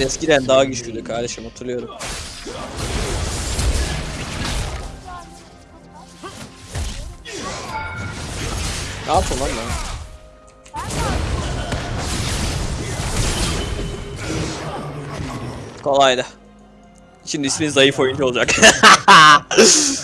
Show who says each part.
Speaker 1: Eskiden daha güçlüydü kardeşim hatırlıyorum. Ne yaptın lan ben? Kolaydı. Şimdi ismin zayıf oyuncu olacak.